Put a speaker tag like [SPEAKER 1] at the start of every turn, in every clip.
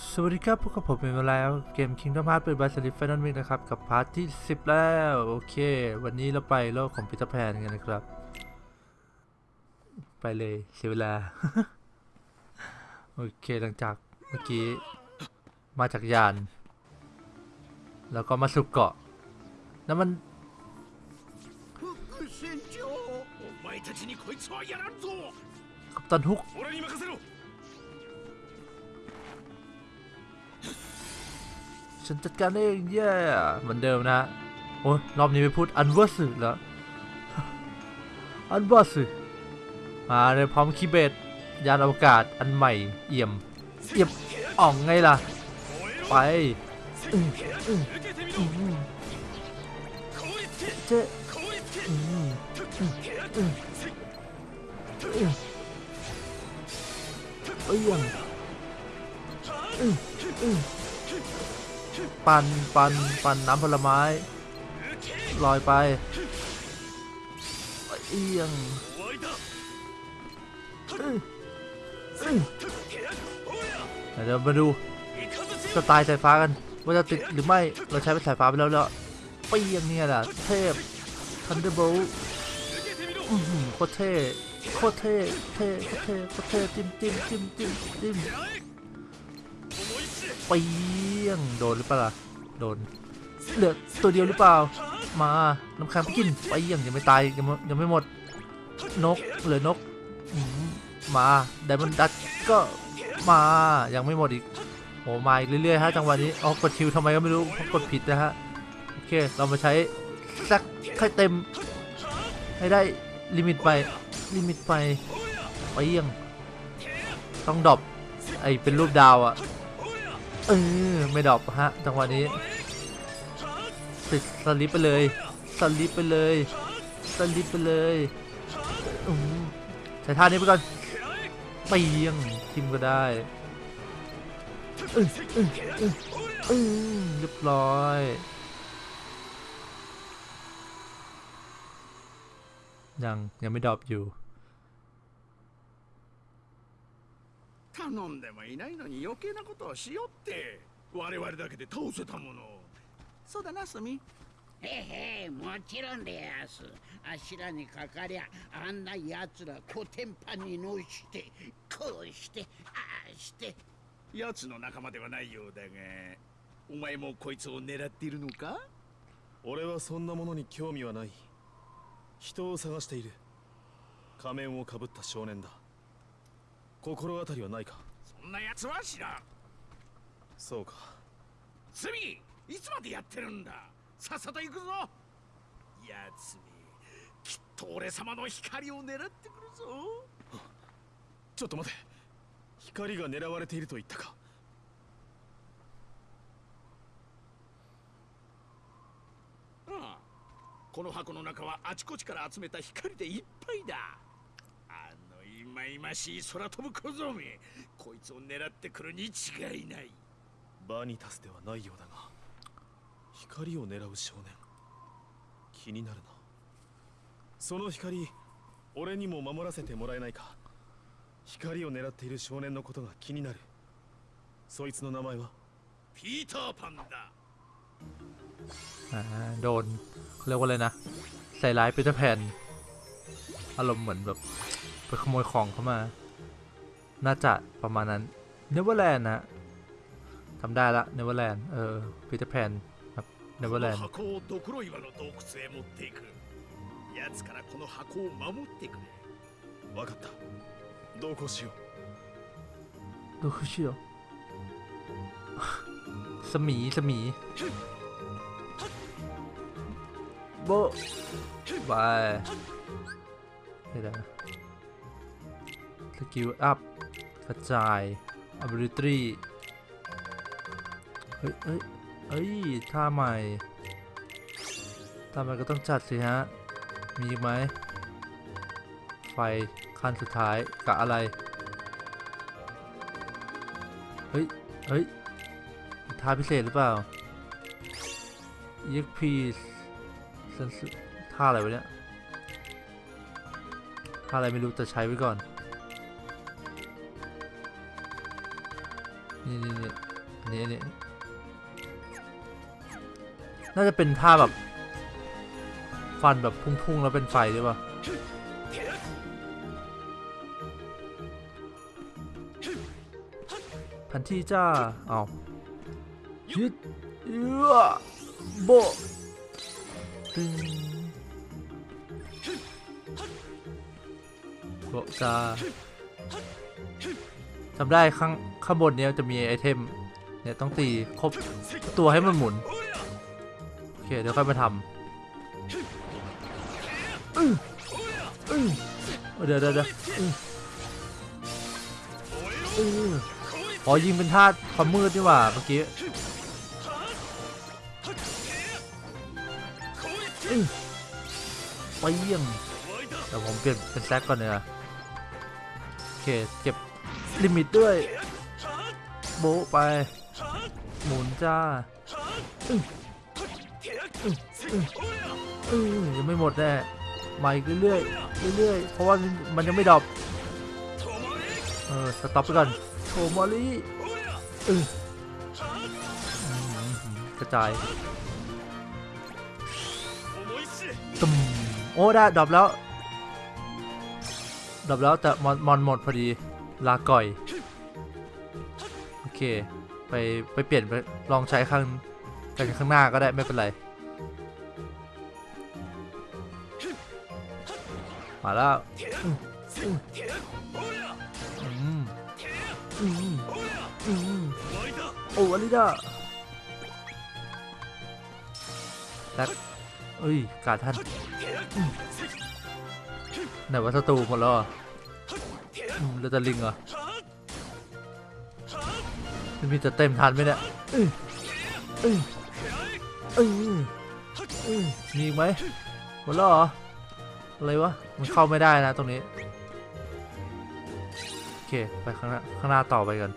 [SPEAKER 1] สวัสดีครับพบกับผมเป็นเวลาเกม Kingdom Hearts Birth by Sleep Final Mix นะครับ กับ part ที่ 10 แล้ว โอเค วันนี้เราไปโลกของปีเตอร์แพนกันนะครับ ไปเลย เสียเวลา โอเคหลังจากเมื่อกี้ มาจากยาน แล้วก็มาสู่เกาะ แล้วมันกัปตันฮุก ฉันจัดการเองแย่เหมือนเดิมนะโอ้รอบนี้ไปพูด Unversed แล้ว Unversed มาเลยพร้อม Keyblade ยานอวกาศอันใหม่เอี่ยมเอี่ยมอ่องไงล่ะ ไปเจ๊เอี่ยม ปันปันปันน้ำผลไม้ ลอยไปเอียงเดี๋ยวมาดูสไตล์สายฟ้ากัน ว่าจะติดหรือไม่เราใช้เป็นสายฟ้าไปแล้วแล้วเปียงเนี่ยแหละเทพThunderbolt โคตรเท่โคตรเท่เท่โคตรเท่โคตรเท่จิ้มจิ้มจิ้มจิ้มจิ้ม ปียงโดนหรือเปล่าโดนเหลือตัวเดียวหรือเปล่า มาน้ำแข็งไปกินเปียงยังไม่ตายยังไม่ยังไม่หมด นกเหลือนกมา Diamond Dust ก็มายังไม่หมดอีกโอ้มาอีกเรื่อยๆฮะจังหวะนี้อ๋อกด Cure ทำไมก็ไม่รู้เพราะกดผิดนะฮะโอเคเรามาใช้สักให้เต็ม ให้ได้ลิมิตไปลิมิตไปเปียงต้องดรอปไอเป็นรูปดาวอะ เออไม่ดรอปฮะจังหวะนี้ติดสลิปไปเลยสลิปไปเลยสลิปไปเลยใช้ท่านี้ไปก่อนเปียงทิมก็ได้เออเออเออเออเรียบร้อยยังยังไม่ดรอปอยู่
[SPEAKER 2] 頼んでもいないのに余計なことをしよって我々だけで倒せたものそうだなスミ。
[SPEAKER 3] へへもちろんでやす。あしらにかかりゃあんなやつらコテンパンにのしてこうしてああして。
[SPEAKER 2] 奴の仲間ではないようだがお前もこいつを狙っているのか？
[SPEAKER 4] 俺はそんなものに興味はない。人を探している。仮面をかぶった少年だ心当たりはないか？
[SPEAKER 2] そんな奴は知らん。
[SPEAKER 4] そうか。
[SPEAKER 2] スミいつまでやってるんだ？さっさと行くぞ。奴めきっと俺様の光を狙ってくるぞ。
[SPEAKER 4] ちょっと待て。光が狙われていると言ったか？
[SPEAKER 2] ああ。この箱の中はあちこちから集めた光でいっぱいだまいましい空飛ぶ小僧めこいつを狙ってくるに違いない
[SPEAKER 4] バニタスではないようだが光を狙う少年気になるなその光俺にも守らせてもらえないか光を狙っている少年のことが気になるそいつの名前は
[SPEAKER 2] ピーターパンだ
[SPEAKER 1] อ่าโดนเขาเรียกว่าอะไรนะ ใส่ร้ายปีเตอร์แพนอารมณ์เหมือนแบบ ไปขโมยของเข้ามา น่าจะประมาณนั้นเนเวอร์แลนด์นะทำได้ละเนเวอร์แลนด์เออปีเตอร์แพนครับเนเวอ
[SPEAKER 2] こ
[SPEAKER 1] ร์แล
[SPEAKER 2] の
[SPEAKER 1] นด์
[SPEAKER 2] 箱をドクロ岩の洞窟へ持っていく奴からこの箱を守ってくれ
[SPEAKER 4] 分かった同行しよう
[SPEAKER 1] ดูคือเชื่อ สมีสมีโบะบายนี่แหละส กิลอัพกระจาย ability เฮ้ยเฮ้ยเฮ้ยท่าใหม่ท่าใหม่ก็ต้องจัดสิฮะ มีไหม ไฟขั้นสุดท้ายกะอะไร เฮ้ย เฮ้ยท่าพิเศษหรือเปล่า EXP เซนสุท่าอะไรวะเนี่ย ท่าอะไรไม่รู้แต่ใช้ไว้ก่อน นี่นี่นี่นี่นี่น่าจะเป็นท่าแบบ ฟันแบบพุ่งๆ แล้วเป็นไฟหรือเปล่าแผนที่จ้า เอายึดเอือโบตึงโบจ้าจำได้ข้ง ข้างบนเนี้ยจะมีไอเทม เนี่ยต้องตีครบตัวให้มันหมุน โอเค เดี๋ยวค่อยมาทำเดี๋ยวเดี๋ยวเดี๋ยวอ๋อยิงเป็นธาตุความมืดนี่หว่าเมื่อกี้ไปเยี่ยงเดี๋ยวผมเปลี่ยนเป็นแซกก่อนเนี่ยโอเค เก็บลิมิตด้วย โบไป หมุนจ้าอืยังไม่หมดแน่มาอีกเรื่อยๆเรื่อยๆเพราะว่ามันยังไม่ดรอปเออสต็อปไปก่อนโชมอลี่อกระจายตุมโอ้ได้ดรอปแล้วดรอปแล้วแต่มอนมอนหมดพอดีลาก่อย ไปไปเปลี่ยนไปลองใช้ข้างกันข้างหน้าก็ได้ไม่เป็นไร มาแล้วอืมอืมอืมอืมอืมโอ้อลิดาแล้วเอ้ยกาดท่านไหนว่าศัตรูหมดแล้วเหรอะอืมแล้วจะลิงเหรอ มันมีจะเต็มทันไหมเนี่ยมีไหมหมดแล้วเหรอ อะไรวะ มันเข้าไม่ได้นะตรงนี้ โอเค ไปข้างหน้าข้างหน้าต่อไปกัน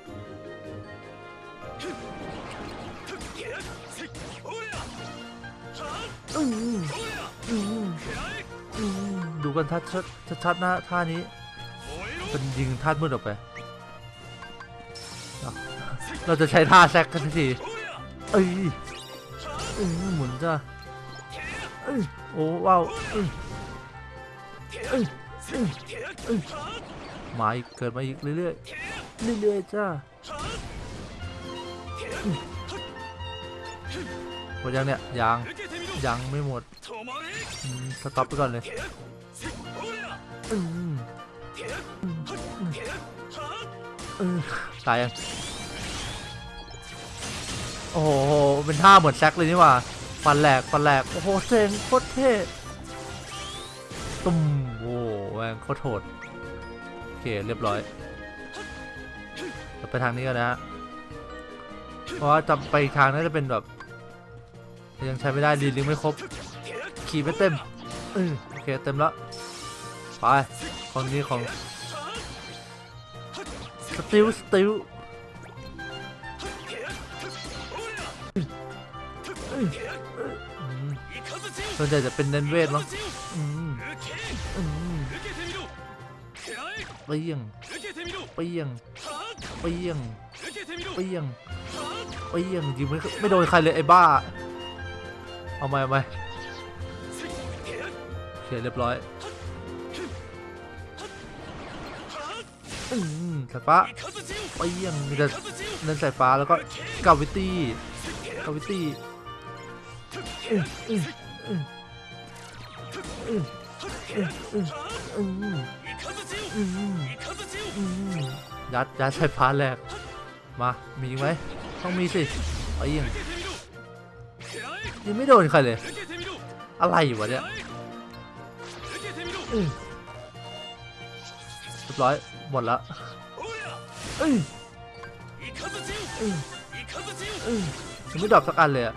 [SPEAKER 1] ดูกันชัดชัดชัดๆนะท่านี้ เป็นยิงท่ามืดออกไป เราจะใช้ท่าแซกกันทีเอ้ยเอ้ยหมุนจ้าเอ้ยโอ้ว้าวเอ้ยเอ้ยเอ้ยมาอีกเกิดมาอีกเรื่อยๆเรื่อยๆจ้าหมดยังเนี่ยยังยังไม่หมดสต็อปไปก่อนเลยตายยัง โอ้โห เป็นท่าเหมือนแซกเลยนี่หว่า ฟันแหลก ฟันแหลก โอ้โหเซ็งโคตรเท่ตุ้มโอ้โหแม่งโคตรโหดโอเค เรียบร้อยเราไปทางนี้กันะฮะ เพราะว่าจำไปทางน่าจะเป็นแบบ ยังใช้ไม่ได้รีลิงไม่ครบ ขี่ไม่เต็มเออโอเค เต็มแล้ว ไปคนนี้ของสติลสติล ส่วนใหญ่จะเป็นเน้นเวทมั้งอืมอืมเปี้ยงเปี้ยงเปี้ยงเปี้ยงเปี้ยงยิงไม่ไม่โดนใครเลยไอ้บ้า เอาไหมเอาไหมโอเคเรียบร้อยอืมสายฟ้าเปี้ยงมีแต่เน้นสายฟ้าแล้วก็กาวิตี้กาวิตี้ ยัดยัดใช้พาร์แรก มา มีไหมต้องมีสิไอ้ยิงยังไม่โดนใครเลย อะไรอยู่วะเนี่ยเรียบร้อย หมดละยังไม่ดรอปสักอันเลยอะ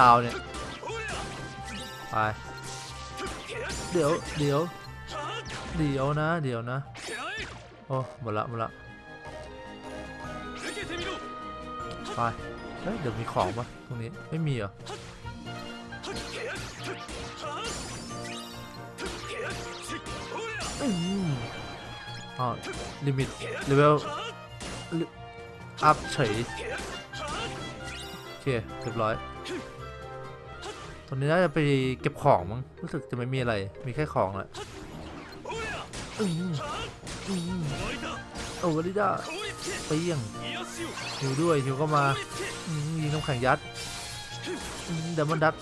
[SPEAKER 1] ดาวเนี่ย ไปเดี๋ยวเดี๋ยวเดี๋ยวนะเดี๋ยวนะโอ้หมดละหมดละไปเฮ้ยเดี๋ยวมีของปะตรงนี้ไม่มีเหรออืมอ๋อ limit level up เฉยโอเคเรียบร้อย ตอนนี้น่าจะไปเก็บของมั้งรู้สึกจะไม่มีอะไร มีแค่ของแหละอืมอืมโอ้วลิด้าเปี้ยงหิวด้วยหิวก็มายิงน้ำแข็งยัดเดมอนดัต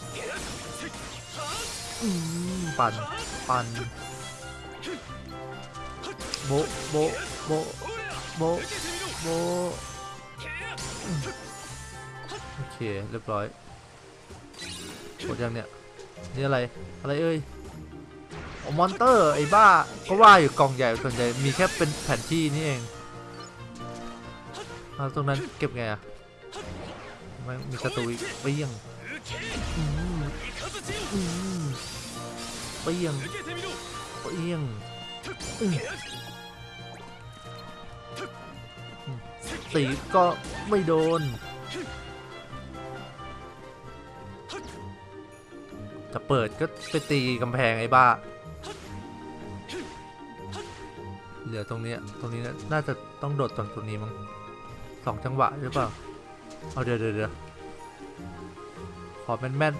[SPEAKER 1] ปั่นปั่นโบโบโบโบโบโอเค เรียบร้อย หมดยังเนี่ย นี่อะไร อะไรเอ่ยโอมอนเตอร์ไอ้บ้าก็ว่าอยู่กล่องใหญ่ส่วนใหญ่มีแค่เป็นแผ่นที่นี่เองเอาตรงนั้นเก็บไงอะไม่มีศัตรูอีกเปี้ยงเปี้ยงเปี้ยงตีก็ไม่โดน จะเปิดก็ไปตีกำแพงไอ้บ้า เหลือตรงนี้ตรงนี้นะน่าจะต้องโดดตรงตรงนี้มั้งสองจังหวะหรือเปล่า เอาเดี๋ยวเดี๋ยวเดี๋ยวขอแม่นแม่น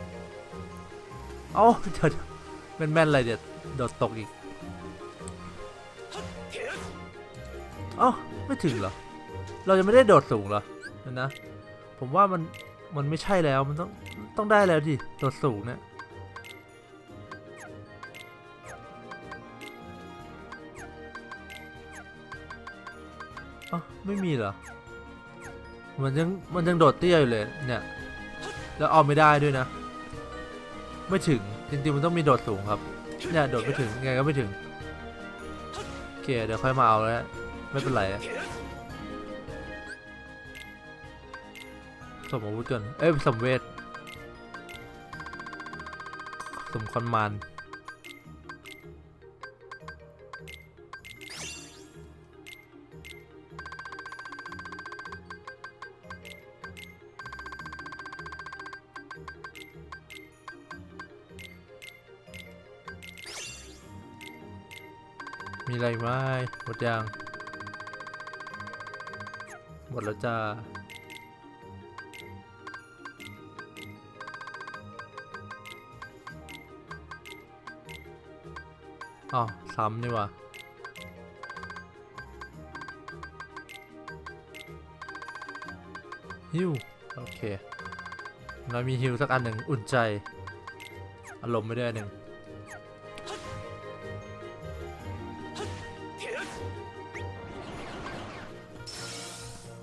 [SPEAKER 1] เอาเดี๋ยวเดี๋ยวแม่นแม่นอะไรเดี๋ยวโดดตกอีก เอ้าไม่ถึงเหรอ เรายังไม่ได้โดดสูงเหรอเดี๋ยวนะ ผมว่ามันมันไม่ใช่แล้วมันต้องต้องได้แล้วดิโดดสูงเนี่ย ไม่มีเหรอ มันยังมันยังโดดเตี้ยอยู่เลยเนี่ย แล้วเอาไม่ได้ด้วยนะ ไม่ถึงจริงๆมันต้องมีโดดสูงครับ เนี่ยโดดไม่ถึงไงก็ไม่ถึงโอเคเดี๋ยวค่อยมาเอาแล้วไม่เป็นไรสมอาวุธก่อนเอ้ยสมเวทสมคอนมาน มีอะไรไหมหมดยัง หมดแล้วจ้าอ๋อซ้ำนี่ว่าฮิวโอเคเรามีฮิวสักอันหนึ่งอุ่นใจ อารมณ์ไม่ได้หนึ่ง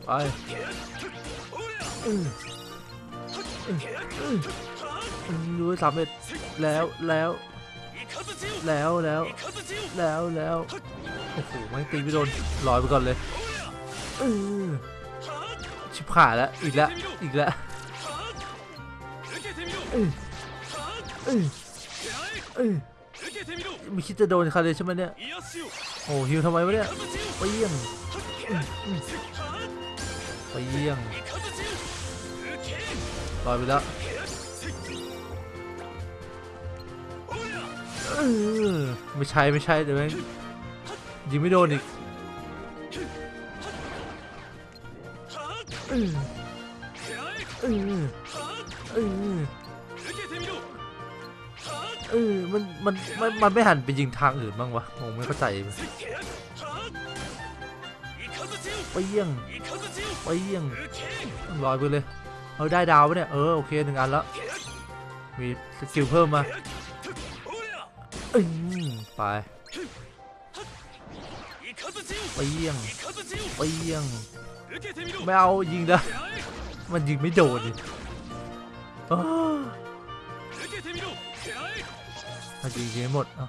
[SPEAKER 1] ไปรู้สามเอ็ดแล้วแล้วแล้วแล้วแล้วแล้วโอ้โหไม่ตีไม่โดนลอยไปก่อนเลยชิบหายแล้วอีกแล้วอีกแล้วไม่คิดจะโดนใครเลยใช่ไหมเนี่ยโอ้ฮิวทำไมวะเนี่ยไปเยี่ยง ไปเยี่ยงลอยไปแล้วไม่ใช่ไม่ใช่เดี๋ยวแม่งยิงไม่โดนอีกเออเออเออมันมันมันมันไม่หันไปยิงทางอื่นบ้างวะงงไม่เข้าใจ ไปเยี่ยงไปเยี่ยงลอยไปเลย เอาได้ดาวปะเนี่ย เออโอเคหนึ่งอันแล้ว มี skill เพิ่มมาอืมไปไปเยี่ยงไปเยี่ยงไม่เอายิงนะมันยิงไม่โดนดิอ้าวมันยิงยิงให้หมดอะ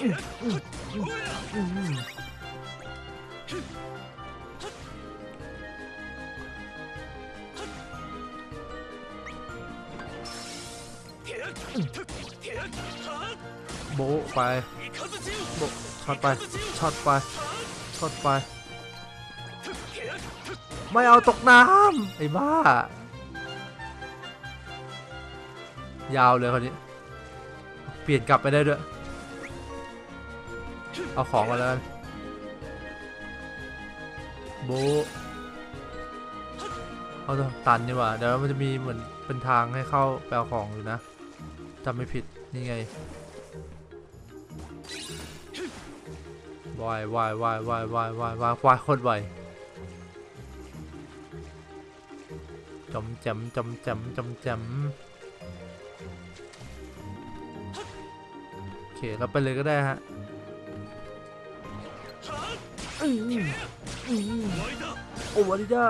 [SPEAKER 1] อืมอืมอืมอืม โบไปโบช็อตไปช็อตไปช็อตไป ไม่เอาตกน้ำไอ้บ้า ยาวเลยคนนี้ เปลี่ยนกลับไปได้ด้วย เอาของมาแล้วกัน บเอาเถอะตันนี่ว่าเดี๋ยวมันจะมีเหมือนเป็นทางให้เข้าแปลของอยู่นะจำไม่ผิดนี่ไงวายวายวายวายวายวายวายวายโคตรไวจมจมจมจมจมจมโอเคเราไปเลยก็ได้ฮะ โอวาริดา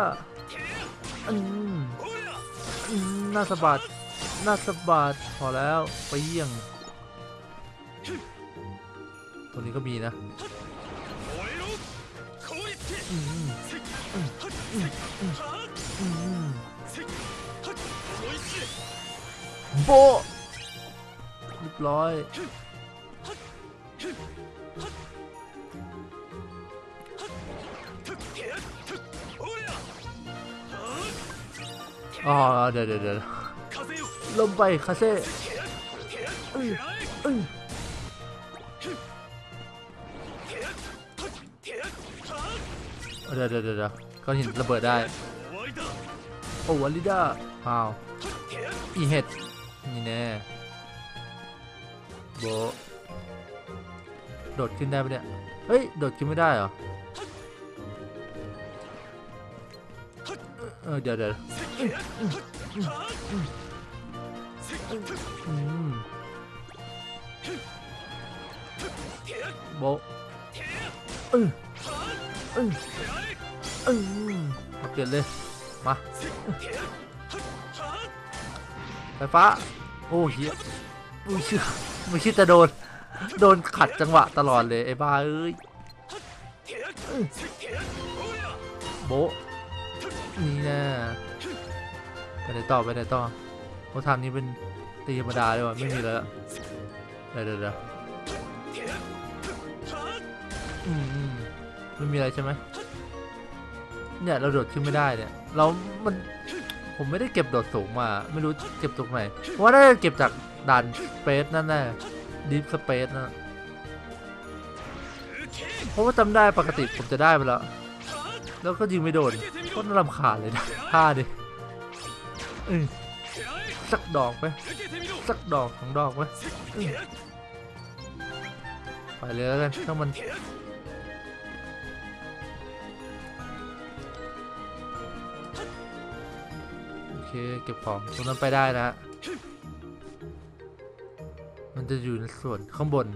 [SPEAKER 1] อืมอืมน่าสะบัดน่าสะบัดพอแล้วไปเยี่ยงตัวนี้ก็มีนะโบเรียบร้อย อ๋อเดี๋ยวเดี๋ยวเดี๋ยวลมไปคาเซ่เดี๋ยวเดี๋ยวเดี๋ยวเดี๋ยวก้อนหินระเบิดได้ โอ้วาลิด้าอ้าวอีเห็ดนี่แน่โบโดดขึ้นได้ปะเนี่ย เฮ้ย โดดขึ้นไม่ได้เหรอ เออเดี๋ยวเดี๋ยว โบะอืออืออือมาเปลี่ยนเลย มาไฟฟ้า โอ้เฮียไม่เชื่อไม่คิดจะโดน โดนขัดจังหวะตลอดเลย ไอ้บ้าเอ้ยโบนี่แน่ ไปไหนต่อไปไหนต่อโอ้ทางนี้เป็นตีธรรมดาเลยวะไม่มีแล้วเดี๋ยวเดี๋ยวเด้อืมอืมไม่มีอะไรใช่ไหมเนี่ยเราโดดขึ้นไม่ได้เนี่ย เรามันผมไม่ได้เก็บโดดสูงมา ไม่รู้เก็บตรงไหนเพราะว่าได้เก็บจากด่านสเปซนั่นแน่ดีฟสเปซนะเพราะว่าจำได้ปกติผมจะได้ไปแล้ว แล้วก็ยิงไม่โดนก็น่ารำคาญเลยนะท่าดิ สักดอกไหมสักดอกสองดอกไหมไปเลยแล้วกันถ้ามันโอเคเก็บของตรงนั้นไปได้นะมันจะอยู่ในส่วนข้างบน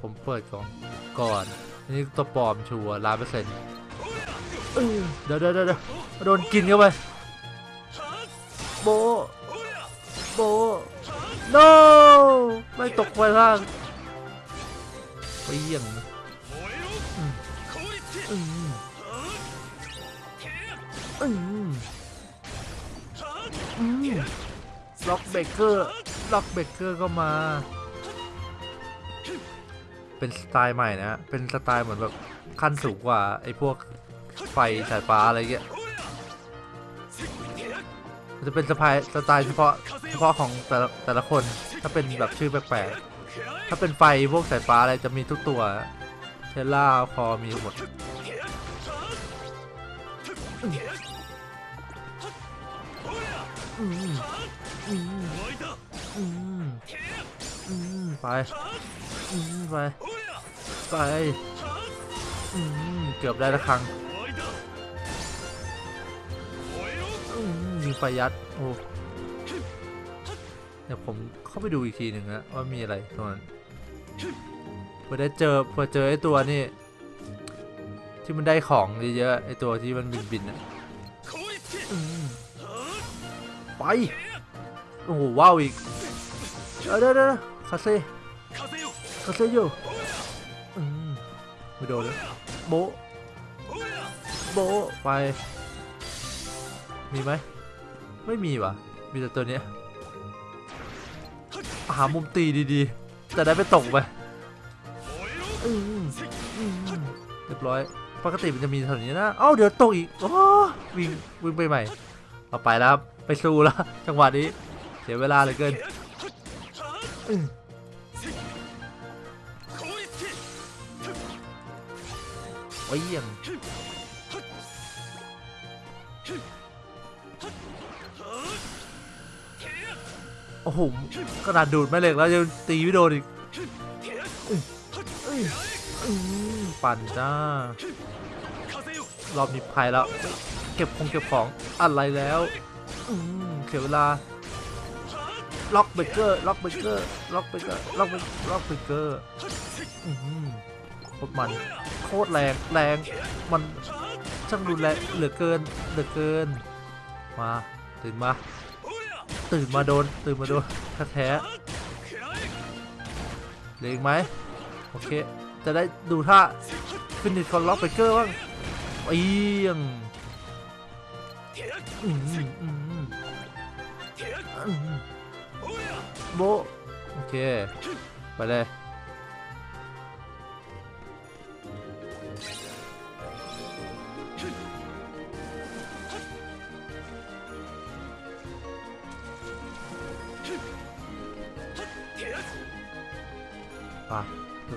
[SPEAKER 1] ผมเปิดก่อนก่อนอันนี้ตัวปลอมชัวร์ล้านเปอร์เซ็นต์เดี๋ยวเดี๋ยวเดี๋ยวเดี๋ยว โดนกินเข้าไปโบะโบะ no ไม่ตกไปล่างไปเยี่ยงอืมอืมอืมอืม Rockbreaker Rockbreaker ก็มา เป็นสไตล์ใหม่นะฮะเป็นสไตล์เหมือนแบบขั้นสูงกว่าไอ้พวกไฟสายฟ้าอะไรเงี้ย มันจะเป็นสไตล์สไตล์เฉพาะเฉพาะของแต่ละแต่ละคนถ้าเป็นแบบชื่อแปลกๆถ้าเป็นไฟพวกสายฟ้าอะไรจะมีทุกตัวเทล่าคอมีหมดอืมอืมอืมอืมไปไปไปเกือบได้ละครั้ง อืมมีไฟยัด โอ้ เดี๋ยวผมเข้าไปดูอีกทีหนึ่งนะว่ามีอะไรตรงนั้นเพื่อได้เจอเพื่อเจอไอ้ตัวนี่ ที่มันได้ของเยอะๆไอ้ตัวที่มันบินบินๆอะไป โอ้โหว้าวอีกเดี๋ยวเดี๋ยวเดี๋ยวคาเซ่คาเซโยอืมไม่โดนเลยโบโบไป มีไหม ไม่มีว่ะมีแต่ตัวเนี้ยหามุมตีดีๆ จะได้ไม่ตกไปอืมอืมเรียบร้อย ปกติมันจะมีแถวนี้นะ เอ้าเดี๋ยวตกอีกโอ้วิ่งวิ่งไปใหม่ เอาไปแล้วครับไปสู้แล้วจังหวะนี้ เสียเวลาเหลือเกินอืมไปเยี่ยง โอ้โหกระดาษดูดแม่เหล็กแล้วยังตีไม่โดนอีกปั่นจ้ารอบนี้ภัยแล้ว เก็บคงเก็บของอะไรแล้วอืมเสียเวลา Rockbreaker Rockbreaker Rockbreaker Rockbrea- Rockbreaker อืมโคตรมันโคตรแรงแรงมันช่างรุนแรงเหลือเกินเหลือเกิน มา ตื่นมา ตื่นมาโดน ตื่นมาโดนแท้ๆเหลืออีกไหมโอเค จะได้ดูท่า finish คอนล็อกไปเกอร์บ้างเอียงอืมอืมอืมอืมโบโอเค ไปเลย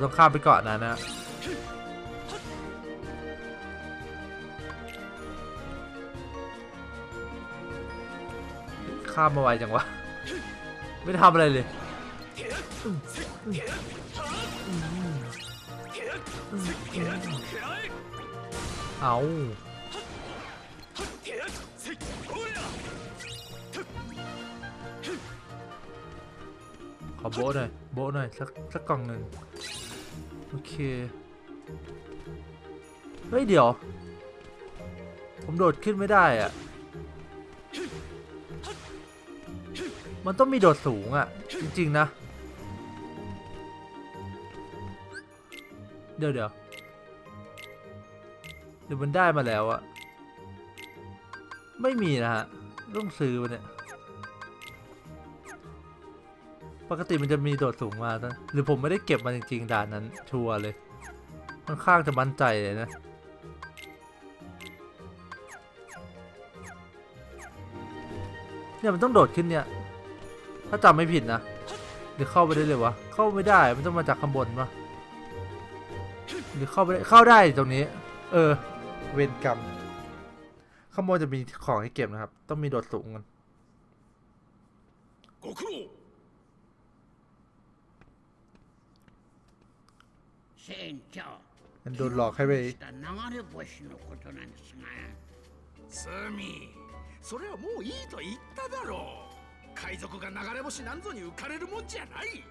[SPEAKER 1] ต้องข้ามไปเกาะนั้นนะข้ามมาไวจังวะ ไม่ทำอะไรเลย เอาขอโบะหน่อย โบะหน่อย สักสักกล่องหนึ่ง โอเค เฮ้ย เดี๋ยว ผมโดดขึ้นไม่ได้อะมันต้องมีโดดสูงอะจริง ๆ นะ เดี๋ยวเดี๋ยวเดี๋ยวมันได้มาแล้วอะไม่มีนะฮะต้องซื้อมาเนี่ย ปกติมันจะมีโดดสูงมานะหรือผมไม่ได้เก็บมันจริงๆด่านนั้นชัวร์เลยค่อนข้างจะมั่นใจเลยนะเนี่ยมันต้องโดดขึ้นเนี่ย ถ้าจำไม่ผิดนะหรือเข้าไปได้เลยวะเข้าไม่ได้มันต้องมาจากข้างบนปะหรือเข้าไปได้เข้าได้ตรงนี้ เออ เวรกรรมข้างบนจะมีของให้เก็บนะครับ ต้องมีโดดสูงกัน
[SPEAKER 3] 船長
[SPEAKER 1] มันโดนหลอกให้ไป
[SPEAKER 3] した流れ星のことなんですが
[SPEAKER 2] スミそれはもういいと言っただろう海賊が流れ星なんぞに浮かれるもんじゃない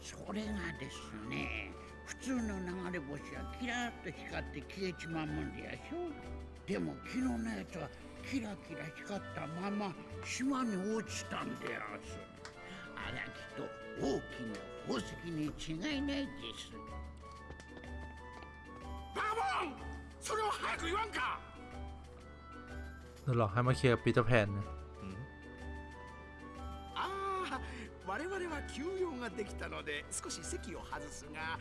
[SPEAKER 3] それがですね普通の流れ星はキラッと光って消えちまうもんでやしょでも昨日のやつはキラキラ光ったまま島に落ちたんでやすあれはきっと大きな宝石に違いないです
[SPEAKER 2] バカボンそれを早く言わんか
[SPEAKER 1] โดนหลอกให้มาเคลียร์ปีเตอร์แพนนะ
[SPEAKER 2] ああ我々は休養ができたので少し席を外すが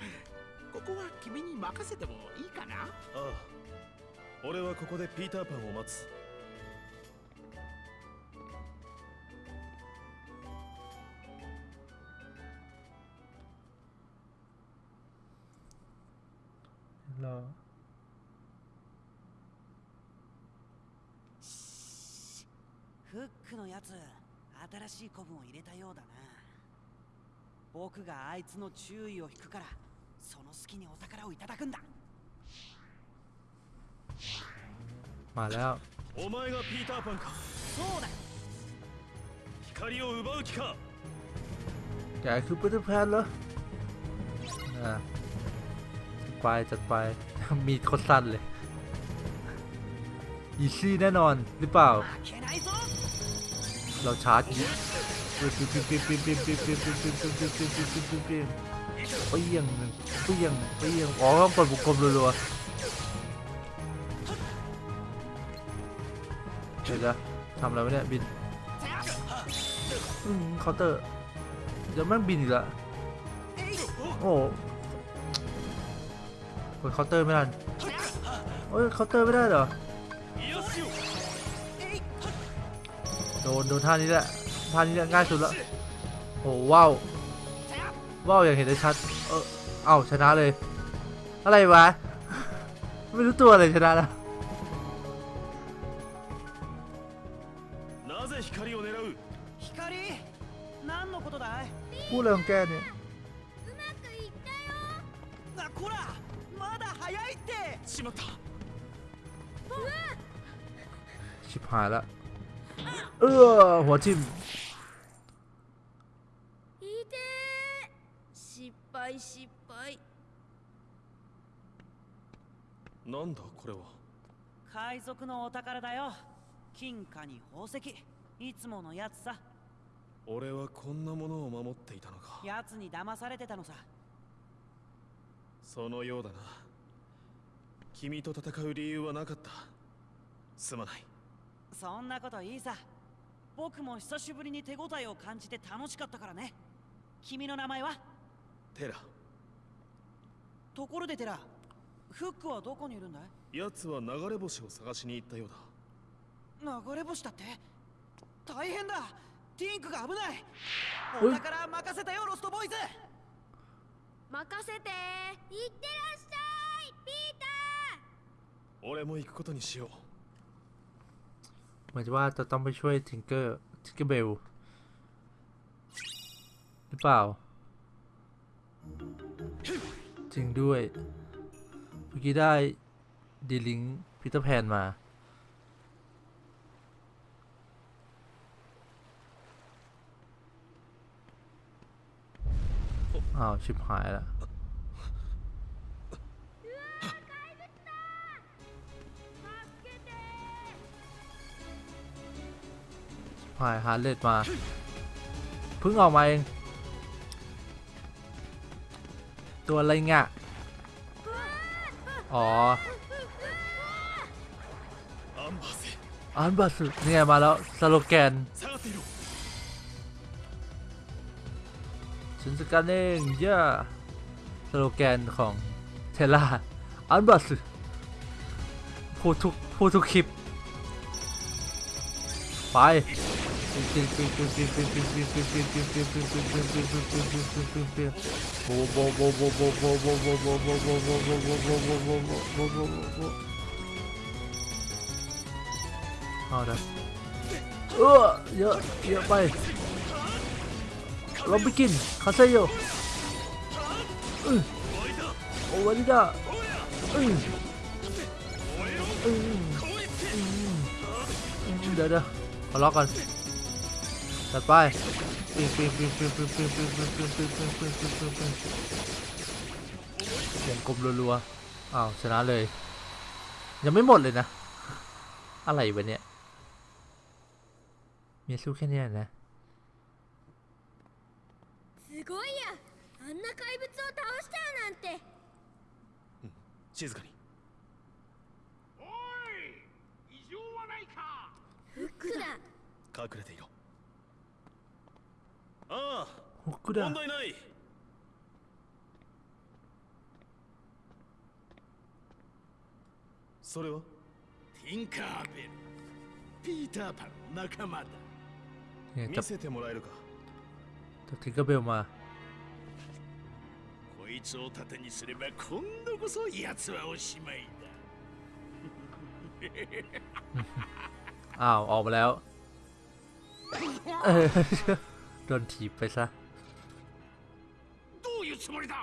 [SPEAKER 2] ここは君に任せてもいいかな
[SPEAKER 4] ああ俺はここでピーターパンを待つ
[SPEAKER 1] な。
[SPEAKER 5] フックのやつ新しい古文を入れたようだな。僕があいつの注意を引くからその隙にお宝をいただくんだ。
[SPEAKER 1] まだ
[SPEAKER 4] お前がピーターパンか。
[SPEAKER 5] そうだ。
[SPEAKER 4] 光を奪う気か。
[SPEAKER 1] Kijk, hoe het ไปจัดไป มีโคตรสั้นเลยอีซี่แน่นอนหรือเปล่า เราชาร์จปิ๊บปิ๊บปิ๊บปิ๊บปิ๊บปิ๊บปิ๊บปิ๊บปิ๊บปิ๊บปิ๊บปิ๊บปิ๊บปิ๊บปิ๊บปิ๊บปิ๊บเปียงเปียงเปียงอ๋อต้องกดบุกกลมรัวๆเดี๋ยวนะทำอะไรไม่ได้บินเคาน์เตอร์เดี๋ยวแม่งบินอีกละโอ้ ดเคาน์เตอร์ไม่ได้เฮ้ยเคาน์เตอร์ไม่ได้เหรอ โดนโดนท่านี้แหละ ท่านี้ง่ายสุดละโอ้ว้าวว้าวอย่างเห็นได้ชัด เออเอาชนะเลย อะไรวะ ไม่รู้ตัวเลยชนะละพูดอะไรของแกเนี่ยายแล้ว เออหัว
[SPEAKER 6] จิ้
[SPEAKER 4] なんだこれは。
[SPEAKER 5] 海賊のお宝だよ。金貨に宝石。いつものやつさ。
[SPEAKER 4] 俺はこんなものを守っていたのか。
[SPEAKER 5] やつに騙されてたのさ。
[SPEAKER 4] そのようだな。君と戦う理由はなかった。すまない。
[SPEAKER 5] そんなこといいさ。僕も久しぶりに手応えを感じて楽しかったからね。君の名前は？
[SPEAKER 4] テラ。
[SPEAKER 5] ところでテラフックはどこにいるんだい？
[SPEAKER 4] 奴は流れ星を探しに行ったようだ。
[SPEAKER 5] 流れ星だって？大変だ。ティンクが危ない。
[SPEAKER 1] お
[SPEAKER 5] 宝任せたよロストボーイズ。
[SPEAKER 6] 任せて。行ってらっしゃいピーター。
[SPEAKER 4] 俺も行くことにしよう。
[SPEAKER 1] มือนว่าจะต้องไปช่วยทิงเกอร์ทิงเกอร์เบลหรือเปล่า จริงด้วยเมื่อกี้ได้ดีลิงพีเตอร์แพนมาอ้าว ชิบหายแล้ว พายฮาร์เรดมาเพิ่งออกมาเอง ตัวอะไรเงี้ยอ๋ออันบาสเนี่ยมาแล้วสโลแกนชินสกันเองเย่าสโลแกนของเทล่าอันบาสพูดทุกพูดทุกคลิป ไป Ahora. Uh, ya, ya, baik. Lo bikin, haseyo. Uh. 終わりだ。うん。うん。うん。うん。Udah dah. Kalahkan. จัดไปปิงปิงปิงปิงปิงปิงปิงปิงปิงปิงปิงปิงปิงปิงปิงวงกลมรัวๆอ้าวชนะเลย ยังไม่หมดเลยนะ อะไรวะเนี่ยมีสู้แค่เนี้ยนะ
[SPEAKER 6] すごいやあんな怪物を倒しちゃうなんて
[SPEAKER 4] 静かに
[SPEAKER 2] おい異常はないか
[SPEAKER 6] フックだ
[SPEAKER 4] 隠れていろ あ
[SPEAKER 1] ほっく
[SPEAKER 4] あ
[SPEAKER 1] だ
[SPEAKER 4] 問題ないそれは
[SPEAKER 2] ティンカーベルピーターパンの仲間だ
[SPEAKER 1] เนี่ย
[SPEAKER 4] 見
[SPEAKER 1] จับ
[SPEAKER 4] せてもらえるか
[SPEAKER 1] จับทิงเกอร์เบลมา
[SPEAKER 2] こいつを盾にすれば今度こそ奴はおしまいだ
[SPEAKER 1] อ้าวออกมาแล้วเออ โดนถีบไปซะ
[SPEAKER 2] どういうつもりだ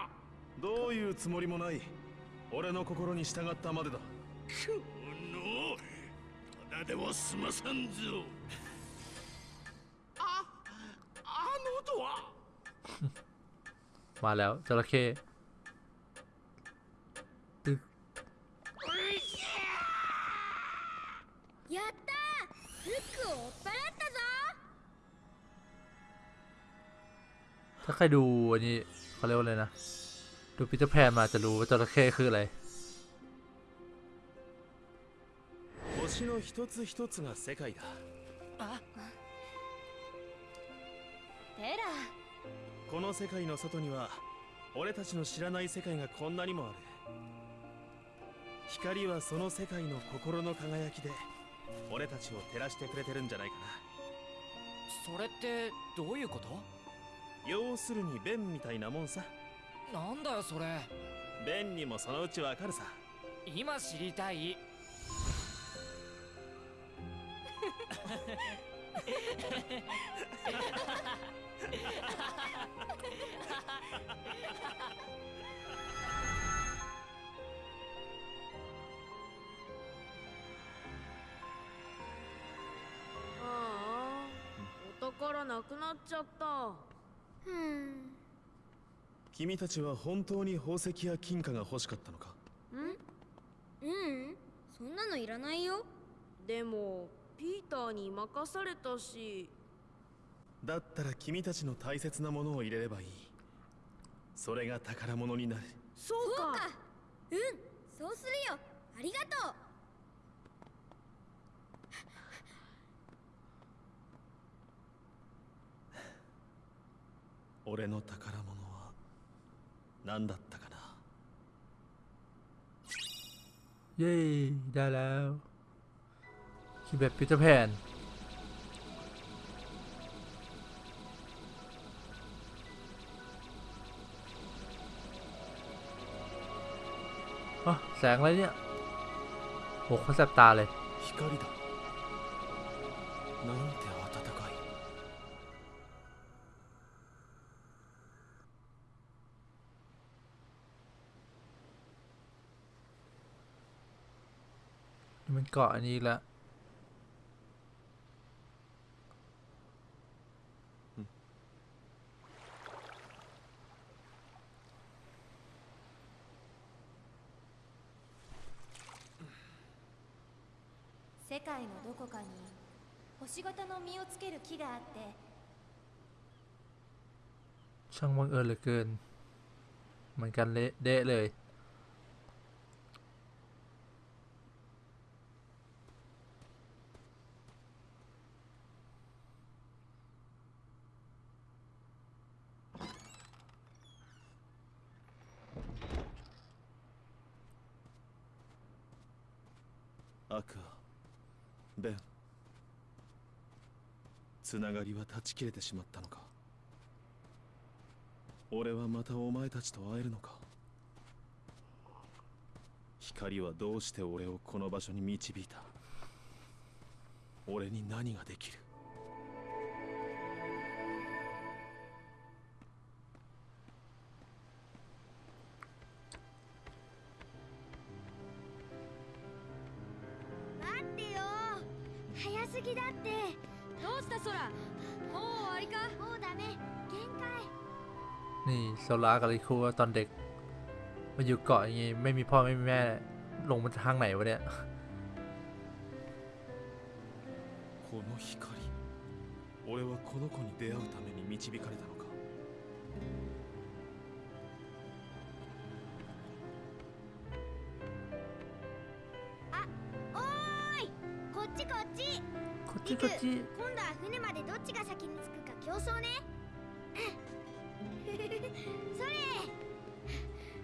[SPEAKER 4] どういうつもりもない俺の心に従ったまでだ
[SPEAKER 2] このただでは済まさんぞああの音は
[SPEAKER 1] มาแล้วจระเข้ ถ้าใครดูอันนี้เขาเรียกว่าอะไรนะ ดูปีเตอร์แพนมาจะรู้ว่าจระเข้คืออะไร
[SPEAKER 4] 星の一つ一つが世界だ
[SPEAKER 6] テラ
[SPEAKER 4] この世界の外には俺たちの知らない世界がこんなにもある光はその世界の心の輝きで俺たちを照らしてくれてるんじゃないか
[SPEAKER 7] それってどういうこと
[SPEAKER 4] な 要するにベンみたいなもんさ。
[SPEAKER 7] なんだよそれ。
[SPEAKER 4] ベンにもそのうちわかるさ。
[SPEAKER 7] 今知りたい。
[SPEAKER 6] ああお宝なくなっちゃった。うん
[SPEAKER 4] 君たちは本当に宝石や金貨が欲しかったのか？
[SPEAKER 6] ん？うん？そんなのいらないよ。でもピーターに任されたし。
[SPEAKER 4] だったら君たちの大切なものを入れればいい。それが宝物になる。
[SPEAKER 6] そうか。
[SPEAKER 8] うん。そうするよ。ありがとう
[SPEAKER 4] 俺の宝物は何だったかな
[SPEAKER 1] เย้ได้แล้วคือแบบปีเตอร์แพนอ๋อแสงอะไรเนี่ยโหเขาแสบตาเลย
[SPEAKER 4] 光だなんて
[SPEAKER 1] มันเกาะอันนี้อีกแล้ว
[SPEAKER 8] 世界のどこかに星型の実をつける木があって
[SPEAKER 1] ช่างบังเอิญเหลือเกิน เหมือนกันเละเดะเลย
[SPEAKER 4] つながりは断ち切れてしまったのか。俺はまたお前たちと会えるのか。光はどうして俺をこの場所に導いた。俺に何ができる。
[SPEAKER 6] 待ってよ。早すぎだって。どうした空もう終わりかもうダメ限界
[SPEAKER 1] นี่โซลากับลิคูตอนเด็ก มาอยู่เกาะอย่างงี้ ไม่มีพ่อไม่มีแม่ ลงมาทางไหนวะเนี่ย
[SPEAKER 4] この光俺はこの子に出会うために導かれたの
[SPEAKER 6] こっちこっち今度は船までどっちが先に着くか競争ねそれ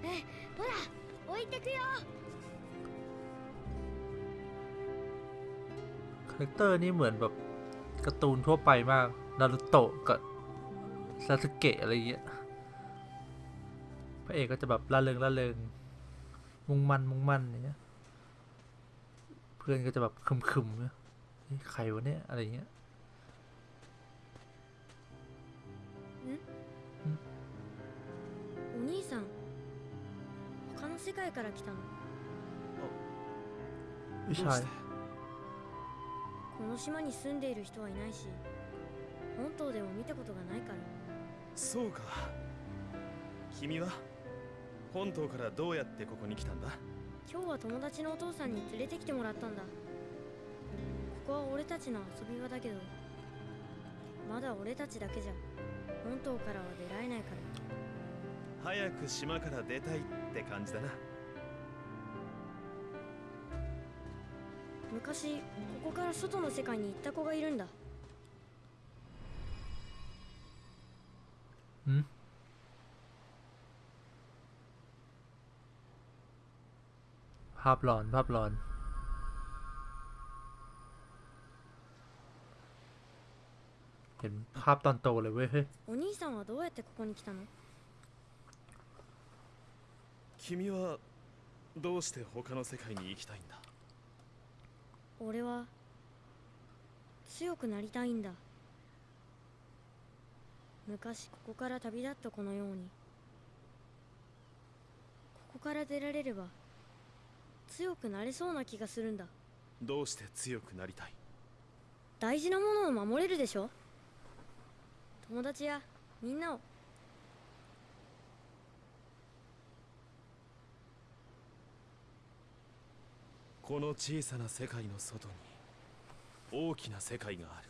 [SPEAKER 6] えほら置いてくよ
[SPEAKER 1] คาแรคเตอร์นี่เหมือนแบบการ์ตูนทั่วไปมาก นารูโตะกับซาสึเกะอะไรเงี้ย พระเอกก็จะแบบล่าเริงล่าเริง มุ่งมั่นมุ่งมั่นอย่างเงี้ย เพื่อนก็จะแบบคึมๆเนี่ยเฮ้ย ใครวะเนี่ย อะไรเงี้ย
[SPEAKER 6] お兄さん他の世界から来たの
[SPEAKER 1] ผู้
[SPEAKER 4] どう
[SPEAKER 1] ชา
[SPEAKER 4] し
[SPEAKER 1] ย
[SPEAKER 4] て
[SPEAKER 6] この島に住んでいる人はいないし本島でも見たことがないから
[SPEAKER 4] そうか君は本島からどうやってここに来たんだ
[SPEAKER 6] 今日は友達のお父さんに連れてきてもらったんだ ここは俺たちの遊び場だけどまだ俺たちだけじゃ本島からは出られないから
[SPEAKER 4] 早く島から出たいって感じだな
[SPEAKER 6] 昔ここから外の世界に行った子がいるんだ
[SPEAKER 1] ภาพหลอน ภาพหลอน เห็นภาพตอนโตเลยเว้ยเฮ้ย
[SPEAKER 6] お兄さんはどうやってここに来たの
[SPEAKER 4] 君はどうして他の世界に行きたいんだ
[SPEAKER 6] 俺は 強くなりたいんだ昔ここから旅立った子のようにここから出られれば強くなれそうな気がするんだ
[SPEAKER 4] どうして強くなりたい
[SPEAKER 6] 大事なものを守れるでしょ 友達やみんなを。
[SPEAKER 4] この小さな世界の外に大きな世界がある。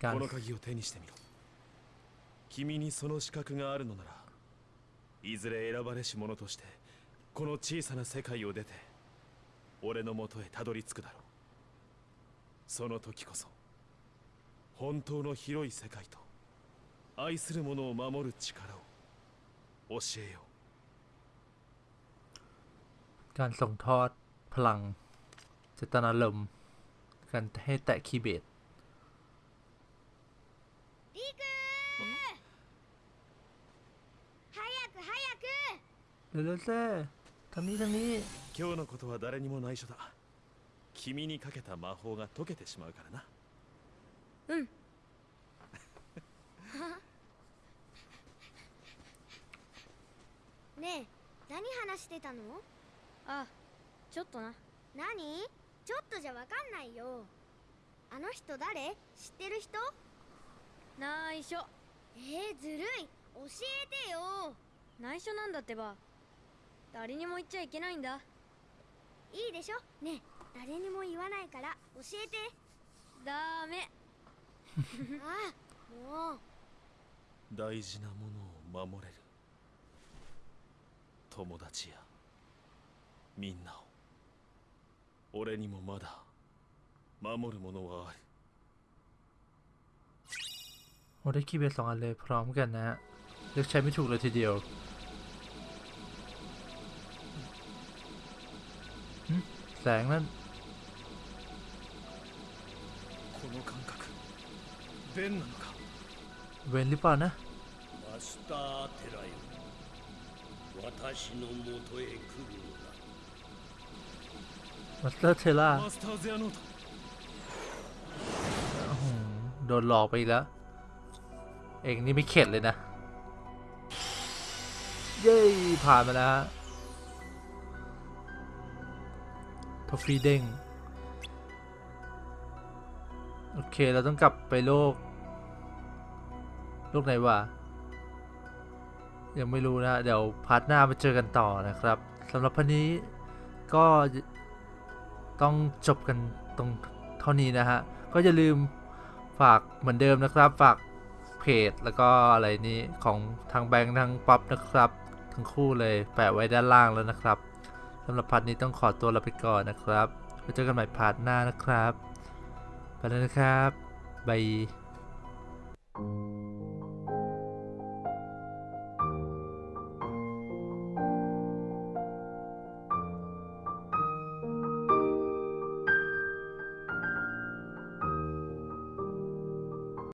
[SPEAKER 4] この鍵を手にしてみろ。君にその資格があるのならいずれ選ばれし者としてこの小さな世界を出て俺のもとへたどり着くだろうその時こそ本当の広い世界と愛する者を守る力を教えよ
[SPEAKER 1] การส่งทอดพลังเจตนารมณ์การให้แตะคีย์เบส
[SPEAKER 8] リク早く 早く。
[SPEAKER 1] 神
[SPEAKER 4] 々今日のことは誰にも内緒だ。君にかけた魔法が解けてしまうからな。
[SPEAKER 6] うん。
[SPEAKER 8] ねえ何話してたの？
[SPEAKER 6] あちょっとな。
[SPEAKER 8] 何？ちょっとじゃわかんないよ。あの人誰？知ってる人？
[SPEAKER 6] 内緒
[SPEAKER 8] えー、ずるい。教えてよ。
[SPEAKER 6] 内緒なんだってば誰にも言っちゃいけないんだ
[SPEAKER 8] いいでしょねえ誰にも言わないから教えて
[SPEAKER 6] ダメ
[SPEAKER 8] ああもう
[SPEAKER 4] 大事なものを守れる友達やみんなを俺にもまだ守るものはある
[SPEAKER 1] โอ้ได้คีย์เบสสองอันเลยพร้อมกันนะฮะเลือกใช้ไม่ถูกเลยทีเดียว แสงนั้นเวนหรือเปล่านะมาสเตอร์เทล่าโดนหลอกไปแล้ว เองนี่ไม่เข็ดเลยนะ เย้ ผ่านมาแล้ว ฮะ trophy เด้ง โอเค เราต้องกลับไปโลก โลกไหนวะ ยังไม่รู้นะ เดี๋ยว part หน้ามาเจอกันต่อนะครับสำหรับพันนี้ก็ต้องจบกันตรงเท่านี้นะฮะ ก็อย่าลืมฝากเหมือนเดิมนะครับ ฝากเพจแล้วก็อะไรนี้ของทางแบงค์ทางป๊อปนะครับ ทั้งคู่เลยแปะไว้ด้านล่างแล้วนะครับ สำหรับ part นี้ต้องขอตัวลาไปก่อนนะครับไว้เจอกันใหม่ part หน้านะครับ ไปแล้วนะครับ bye